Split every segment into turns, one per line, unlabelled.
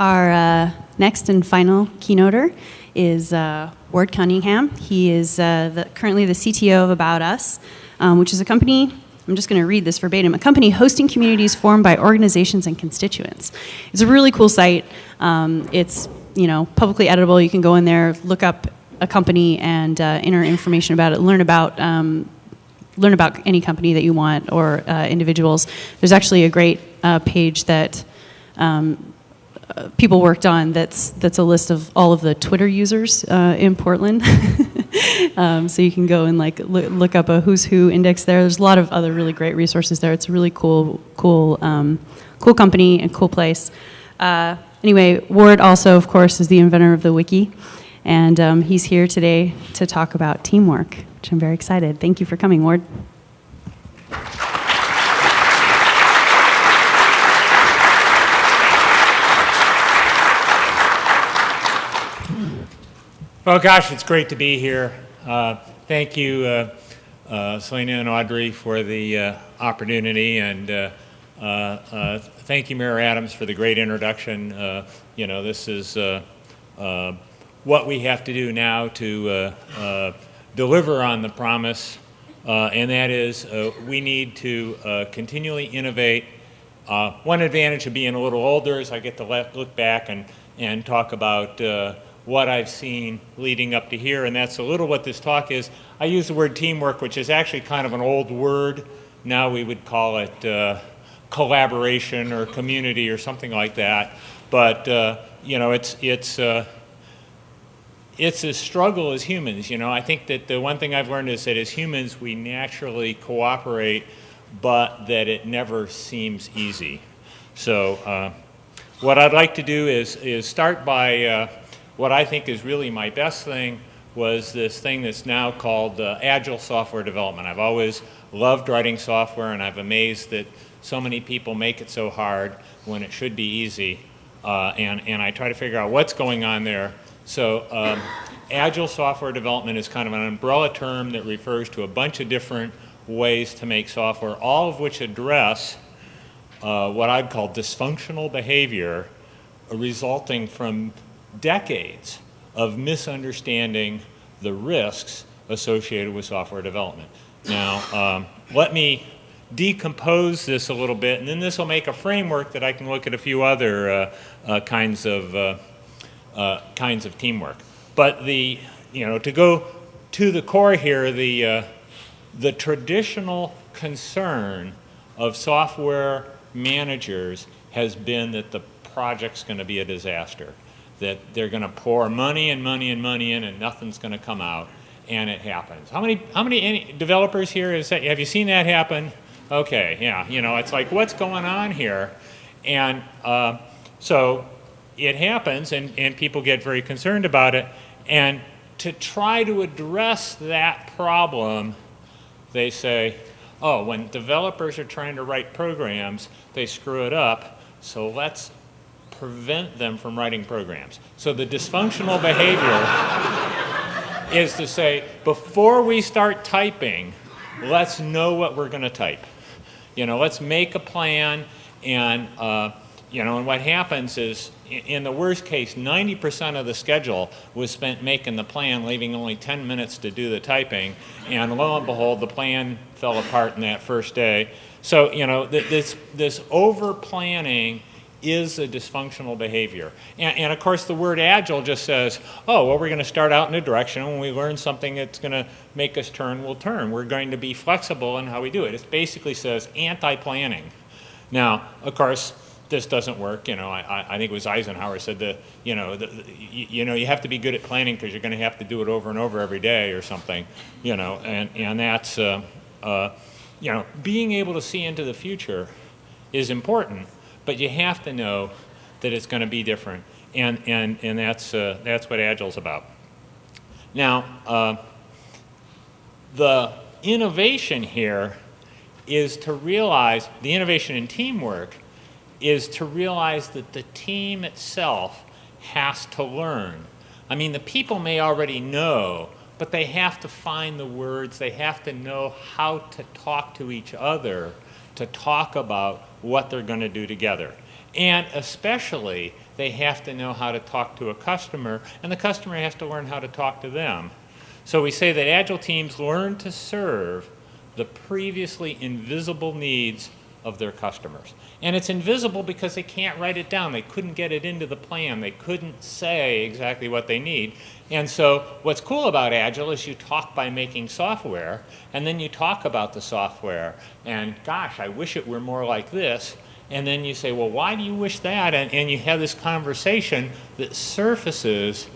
Our uh, next and final keynoter is uh, Ward Cunningham. He is uh, the, currently the CTO of About Us, um, which is a company, I'm just going to read this verbatim, a company hosting communities formed by organizations and constituents. It's a really cool site. Um, it's you know publicly editable. You can go in there, look up a company and uh, enter information about it, learn about um, learn about any company that you want or uh, individuals. There's actually a great uh, page that um, people worked on that's that's a list of all of the Twitter users uh, in Portland. um, so you can go and like look, look, up a who's who index there. There's a lot of other really great resources there. It's a really cool cool um, cool company and cool place. Uh, anyway, Ward also, of course, is the inventor of the wiki. And um, he's here today to talk about teamwork, which I'm very excited. Thank you for coming, Ward.
Well, gosh, it's great to be here. Uh, thank you, uh, uh, Selena and Audrey, for the uh, opportunity, and uh, uh, thank you, Mayor Adams, for the great introduction. you know, this is what we have to do now to deliver on the promise, and that is we need to continually innovate. one advantage of being a little older is I get to look back and, and talk about what I've seen leading up to here, and that's a little what this talk is. I use the word teamwork, which is actually kind of an old word. Now we would call it uh, collaboration or community or something like that. But uh, you know, it's it's uh, it's a struggle as humans. You know, I think that the one thing I've learned is that as humans, we naturally cooperate, but that it never seems easy. So uh, what I'd like to do is, is start by uh, what I think is really my best thing was this thing that's now called uh, Agile Software Development. I've always loved writing software, and I'm amazed that so many people make it so hard when it should be easy. Uh, and, and I try to figure out what's going on there so um, agile software development is kind of an umbrella term that refers to a bunch of different ways to make software, all of which address uh, what I'd call dysfunctional behavior resulting from decades of misunderstanding the risks associated with software development. Now, um, let me decompose this a little bit, and then this will make a framework that I can look at a few other uh, uh, kinds of uh, uh, kinds of teamwork. But the, you know, to go to the core here, the, uh, the traditional concern of software managers has been that the project's going to be a disaster, that they're going to pour money and money and money in and nothing's going to come out, and it happens. How many, how many developers here, is that, have you seen that happen? Okay, yeah, you know, it's like, what's going on here? And uh, so it happens and, and people get very concerned about it. And to try to address that problem, they say, oh, when developers are trying to write programs, they screw it up, so let's prevent them from writing programs. So the dysfunctional behavior is to say, before we start typing, let's know what we're going to type. You know, let's make a plan and, uh, you know, and what happens is in the worst case, 90% of the schedule was spent making the plan, leaving only 10 minutes to do the typing. And lo and behold, the plan fell apart in that first day. So, you know, this, this over planning is a dysfunctional behavior. And, and, of course, the word agile just says, oh, well, we're going to start out in a direction. When we learn something that's going to make us turn, we'll turn. We're going to be flexible in how we do it. It basically says anti-planning. Now, of course, this doesn't work. You know, I, I think it was Eisenhower said that, you know, the, the, you, you, know, you have to be good at planning because you're going to have to do it over and over every day or something, you know, and, and that's, uh, uh, you know, being able to see into the future is important, but you have to know that it's going to be different. And, and, and that's, uh, that's what Agile's about. Now, uh, the innovation here is to realize the innovation in teamwork is to realize that the team itself has to learn. I mean, the people may already know, but they have to find the words, they have to know how to talk to each other to talk about what they're going to do together. And especially, they have to know how to talk to a customer, and the customer has to learn how to talk to them. So we say that Agile teams learn to serve the previously invisible needs of their customers. And it's invisible because they can't write it down. They couldn't get it into the plan. They couldn't say exactly what they need. And so what's cool about Agile is you talk by making software, and then you talk about the software. And gosh, I wish it were more like this. And then you say, well, why do you wish that? And, and you have this conversation that surfaces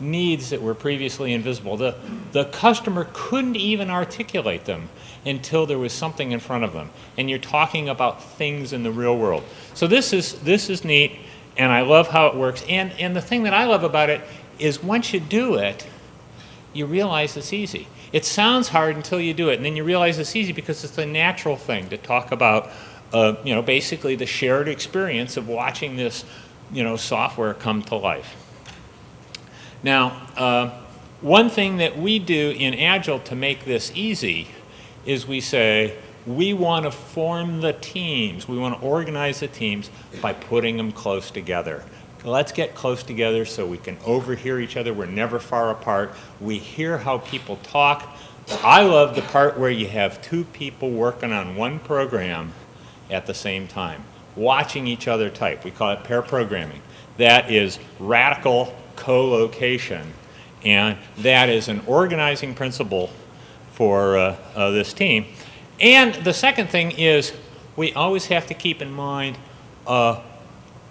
needs that were previously invisible. The, the customer couldn't even articulate them until there was something in front of them. And you're talking about things in the real world. So this is, this is neat, and I love how it works. And, and the thing that I love about it is once you do it, you realize it's easy. It sounds hard until you do it, and then you realize it's easy because it's a natural thing to talk about, uh, you know, basically the shared experience of watching this, you know, software come to life. Now, uh, one thing that we do in Agile to make this easy is we say, we want to form the teams, we want to organize the teams by putting them close together. Let's get close together so we can overhear each other. We're never far apart. We hear how people talk. I love the part where you have two people working on one program at the same time, watching each other type. We call it pair programming. That is radical co-location. And that is an organizing principle for uh, uh, this team. And the second thing is we always have to keep in mind uh,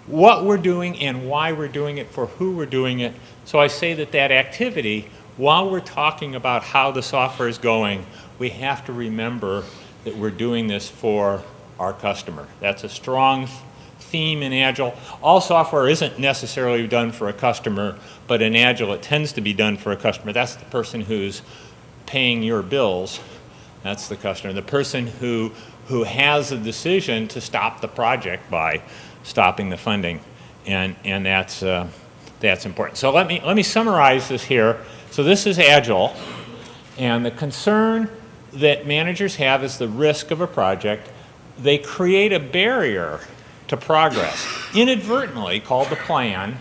what we're doing and why we're doing it, for who we're doing it. So I say that that activity, while we're talking about how the software is going, we have to remember that we're doing this for our customer. That's a strong theme in Agile. All software isn't necessarily done for a customer, but in Agile it tends to be done for a customer. That's the person who's paying your bills. That's the customer. The person who, who has a decision to stop the project by stopping the funding. And, and that's, uh, that's important. So let me, let me summarize this here. So this is Agile. And the concern that managers have is the risk of a project. They create a barrier to progress, inadvertently called the plan.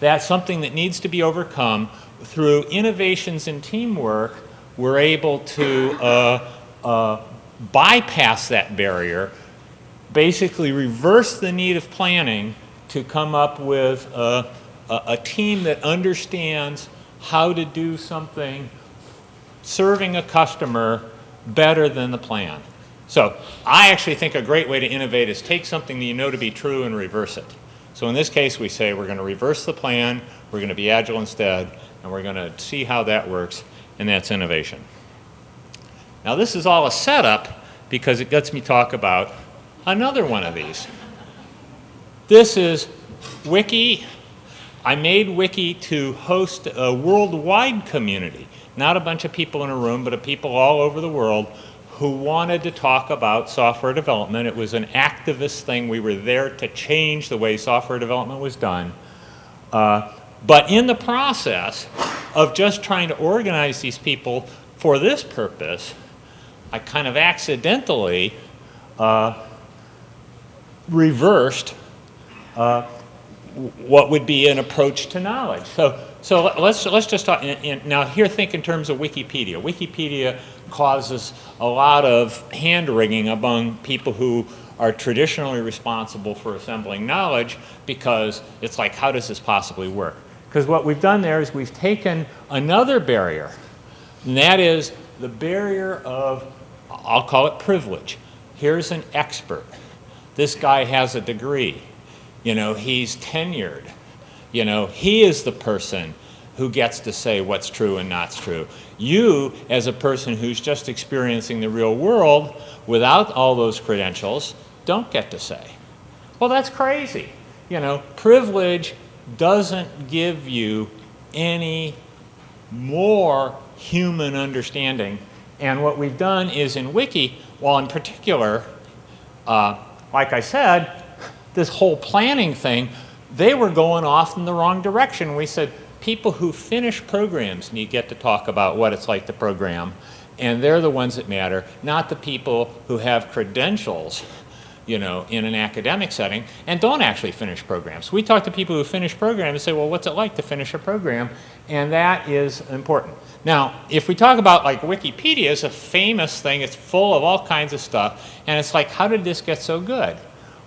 That's something that needs to be overcome through innovations in teamwork. We're able to uh, uh, bypass that barrier, basically reverse the need of planning to come up with a, a, a team that understands how to do something serving a customer better than the plan. So I actually think a great way to innovate is take something that you know to be true and reverse it. So in this case, we say we're going to reverse the plan, we're going to be agile instead, and we're going to see how that works, and that's innovation. Now this is all a setup because it gets me to talk about another one of these. This is Wiki. I made Wiki to host a worldwide community, not a bunch of people in a room, but of people all over the world who wanted to talk about software development. It was an activist thing. We were there to change the way software development was done. Uh, but in the process of just trying to organize these people for this purpose, I kind of accidentally uh, reversed uh, what would be an approach to knowledge. So, so let's, let's just talk, now here think in terms of Wikipedia. Wikipedia causes a lot of hand wringing among people who are traditionally responsible for assembling knowledge because it's like, how does this possibly work? Because what we've done there is we've taken another barrier, and that is the barrier of, I'll call it privilege. Here's an expert. This guy has a degree. You know, he's tenured. You know, he is the person who gets to say what's true and not true. You, as a person who's just experiencing the real world without all those credentials, don't get to say. Well, that's crazy. You know, privilege doesn't give you any more human understanding. And what we've done is in Wiki, well, in particular, uh, like I said, this whole planning thing, they were going off in the wrong direction. We said, people who finish programs need get to talk about what it's like to program, and they're the ones that matter, not the people who have credentials, you know, in an academic setting and don't actually finish programs. We talk to people who finish programs and say, well, what's it like to finish a program? And that is important. Now, if we talk about like Wikipedia is a famous thing, it's full of all kinds of stuff, and it's like, how did this get so good?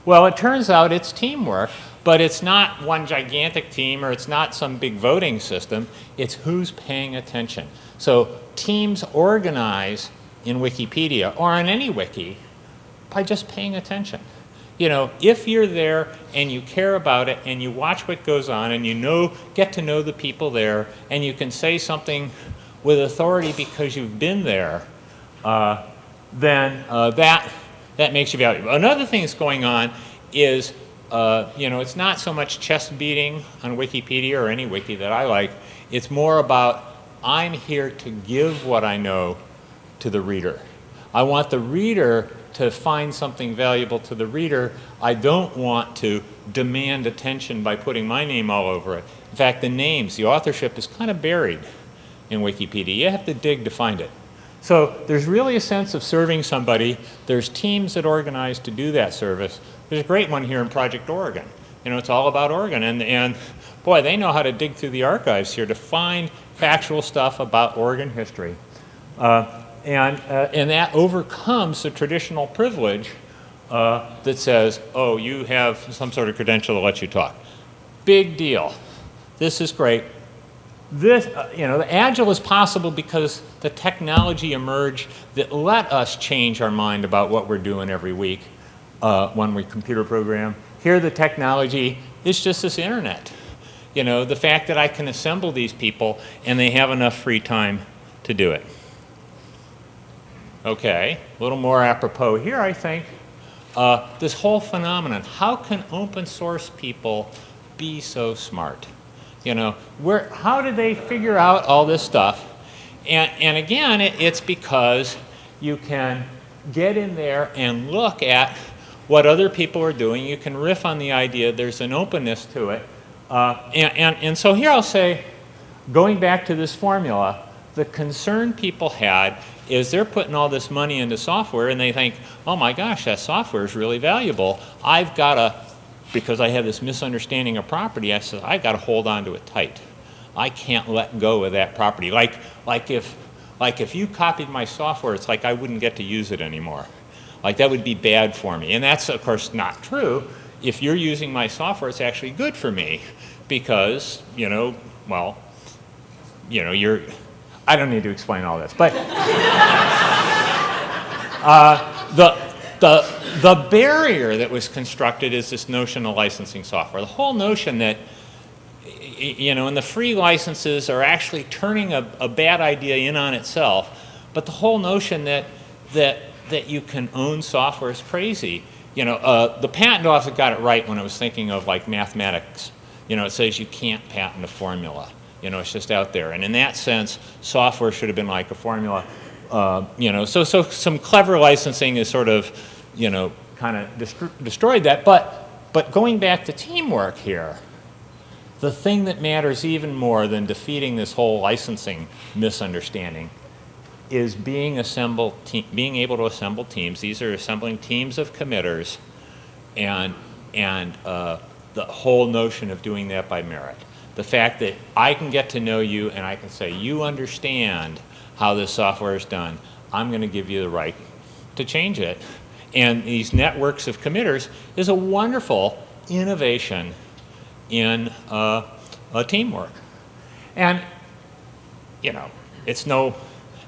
Well, it turns out it's teamwork, but it's not one gigantic team or it's not some big voting system. It's who's paying attention. So teams organize in Wikipedia or on any wiki by just paying attention. You know, if you're there and you care about it and you watch what goes on and you know, get to know the people there and you can say something with authority because you've been there, uh, then uh, that, that makes you valuable. Another thing that's going on is, uh, you know, it's not so much chest beating on Wikipedia or any wiki that I like. It's more about I'm here to give what I know to the reader. I want the reader to find something valuable to the reader. I don't want to demand attention by putting my name all over it. In fact, the names, the authorship is kind of buried in Wikipedia. You have to dig to find it. So there's really a sense of serving somebody. There's teams that organize to do that service. There's a great one here in Project Oregon. You know, it's all about Oregon. And, and boy, they know how to dig through the archives here to find factual stuff about Oregon history. Uh, and, uh, and that overcomes the traditional privilege uh, that says, oh, you have some sort of credential that lets you talk. Big deal. This is great. This, uh, you know, the Agile is possible because the technology emerged that let us change our mind about what we're doing every week uh, when we computer program. Here the technology is just this internet. You know, the fact that I can assemble these people and they have enough free time to do it. Okay, a little more apropos here, I think. Uh, this whole phenomenon, how can open source people be so smart? You know, where, how did they figure out all this stuff? And, and again, it, it's because you can get in there and look at what other people are doing. You can riff on the idea. There's an openness to it. Uh, and, and, and so here I'll say, going back to this formula, the concern people had is they're putting all this money into software and they think, oh my gosh, that software is really valuable. I've got to, because I have this misunderstanding of property, I said, I've got to hold on to it tight. I can't let go of that property. Like, like, if, like if you copied my software, it's like I wouldn't get to use it anymore. Like that would be bad for me. And that's, of course, not true. If you're using my software, it's actually good for me because, you know, well, you know, you're, I don't need to explain all this, but uh, the, the, the barrier that was constructed is this notion of licensing software. The whole notion that, you know, and the free licenses are actually turning a, a bad idea in on itself, but the whole notion that, that, that you can own software is crazy. You know, uh, the patent office got it right when it was thinking of like mathematics. You know, it says you can't patent a formula. You know, it's just out there. And in that sense, software should have been like a formula. Uh, you know, so, so some clever licensing is sort of, you know, kind of dest destroyed that. But, but going back to teamwork here, the thing that matters even more than defeating this whole licensing misunderstanding is being, assemble being able to assemble teams. These are assembling teams of committers and, and uh, the whole notion of doing that by merit the fact that I can get to know you and I can say, you understand how this software is done, I'm going to give you the right to change it. And these networks of committers is a wonderful innovation in uh, teamwork. And, you know, it's no,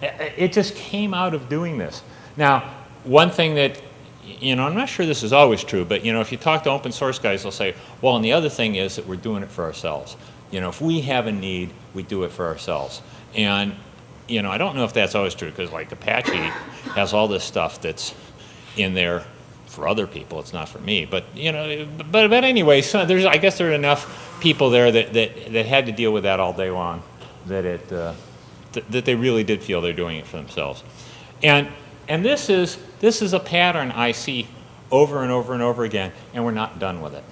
it just came out of doing this. Now, one thing that, you know, I'm not sure this is always true, but, you know, if you talk to open source guys, they'll say, well, and the other thing is that we're doing it for ourselves. You know, if we have a need, we do it for ourselves. And, you know, I don't know if that's always true because like Apache has all this stuff that's in there for other people. It's not for me. But, you know, but, but anyway, so there's, I guess there are enough people there that, that, that had to deal with that all day long that it, uh, th that they really did feel they're doing it for themselves. And, and this is, this is a pattern I see over and over and over again, and we're not done with it.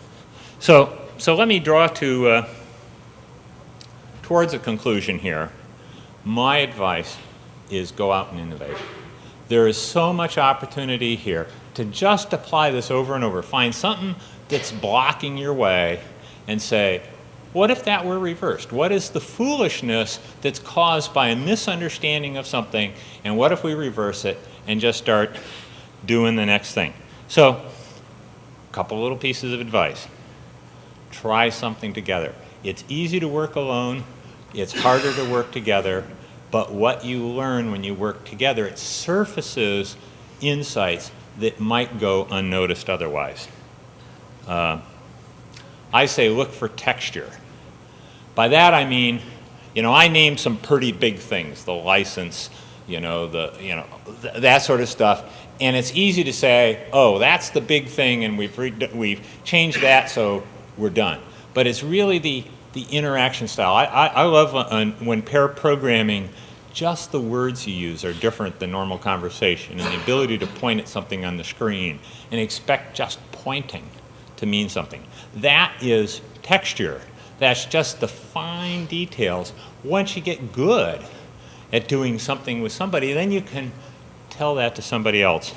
So, so let me draw to, uh, towards a conclusion here, my advice is go out and innovate. There is so much opportunity here. to just apply this over and over. Find something that's blocking your way and say, what if that were reversed? What is the foolishness that's caused by a misunderstanding of something? And what if we reverse it and just start doing the next thing? So, a couple little pieces of advice. Try something together. It's easy to work alone, it's harder to work together, but what you learn when you work together, it surfaces insights that might go unnoticed otherwise. Uh, I say look for texture. By that I mean, you know, I named some pretty big things, the license, you know, the, you know, th that sort of stuff. And it's easy to say, oh, that's the big thing and we've, we've changed that so we're done. But it's really the, the interaction style. I, I, I love uh, when pair programming, just the words you use are different than normal conversation and the ability to point at something on the screen and expect just pointing to mean something. That is texture. That's just the fine details. Once you get good at doing something with somebody, then you can tell that to somebody else.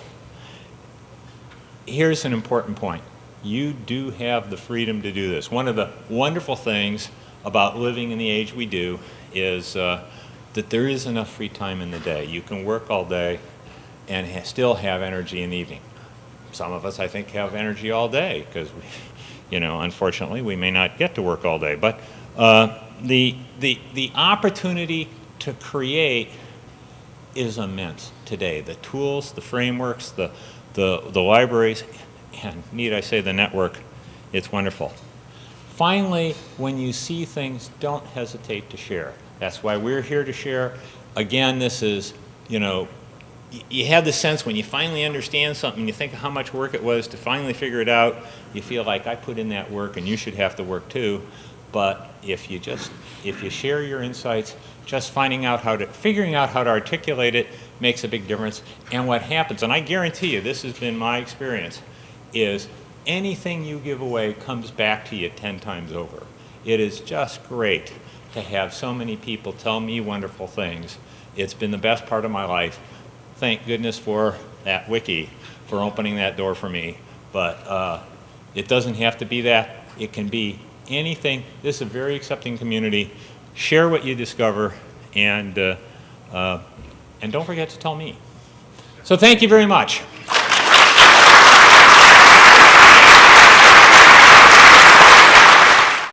Here's an important point. You do have the freedom to do this. One of the wonderful things about living in the age we do is uh, that there is enough free time in the day. You can work all day and ha still have energy in the evening. Some of us, I think, have energy all day because, you know, unfortunately, we may not get to work all day. But uh, the, the, the opportunity to create is immense today. The tools, the frameworks, the, the, the libraries, and need I say the network, it's wonderful. Finally, when you see things, don't hesitate to share. That's why we're here to share. Again, this is, you know, you have the sense when you finally understand something, you think of how much work it was to finally figure it out, you feel like I put in that work and you should have to work too. But if you just, if you share your insights, just finding out how to, figuring out how to articulate it makes a big difference. And what happens, and I guarantee you, this has been my experience, is anything you give away comes back to you 10 times over. It is just great to have so many people tell me wonderful things. It's been the best part of my life. Thank goodness for that wiki for opening that door for me. But uh, it doesn't have to be that. It can be anything. This is a very accepting community. Share what you discover, and, uh, uh, and don't forget to tell me. So thank you very much.